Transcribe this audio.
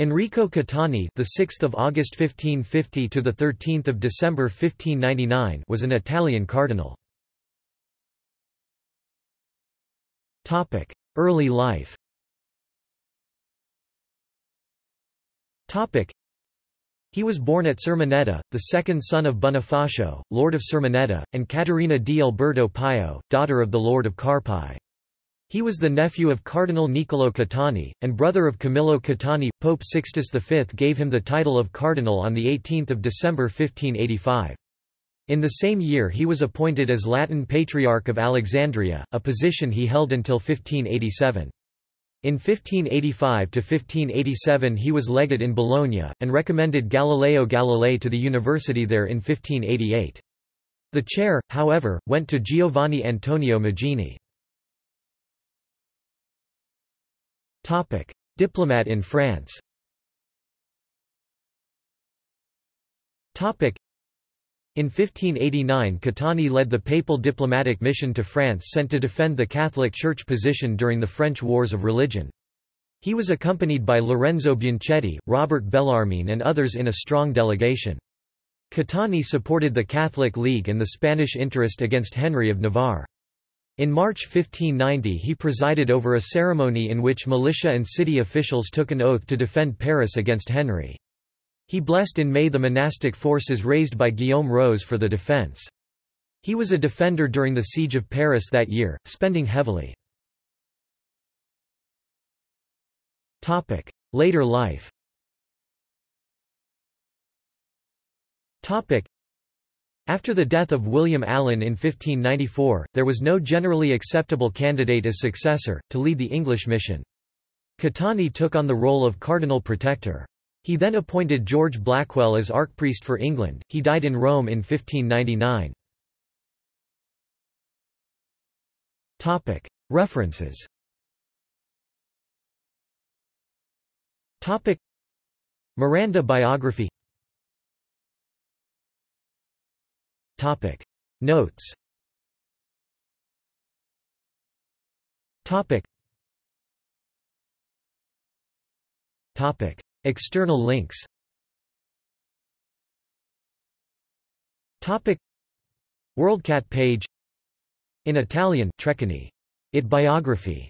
Enrico Caetani, the 6th of August 1550 to the 13th of December 1599, was an Italian cardinal. Topic: Early life. Topic: He was born at Sermoneta, the second son of Bonifacio, Lord of Sermoneta, and Caterina di Alberto Pio, daughter of the Lord of Carpi. He was the nephew of Cardinal Niccolò Caetani, and brother of Camillo Caetani. Pope Sixtus V gave him the title of cardinal on 18 December 1585. In the same year he was appointed as Latin Patriarch of Alexandria, a position he held until 1587. In 1585–1587 he was legate in Bologna, and recommended Galileo Galilei to the university there in 1588. The chair, however, went to Giovanni Antonio Magini. Topic: Diplomat in France. Topic: In 1589 Caetani led the papal diplomatic mission to France sent to defend the Catholic Church position during the French Wars of Religion. He was accompanied by Lorenzo Bianchetti, Robert Bellarmine and others in a strong delegation. Caetani supported the Catholic League and the Spanish interest against Henry of Navarre. In March 1590 he presided over a ceremony in which militia and city officials took an oath to defend Paris against Henry. He blessed in May the monastic forces raised by Guillaume Rose for the defence. He was a defender during the siege of Paris that year, spending heavily. Later life after the death of William Allen in 1594, there was no generally acceptable candidate as successor, to lead the English mission. Caetani took on the role of Cardinal Protector. He then appointed George Blackwell as Archpriest for England. He died in Rome in 1599. References Miranda biography Topic. Notes. Topic. Topic. External links. Topic. WorldCat page. In Italian Treccani. It biography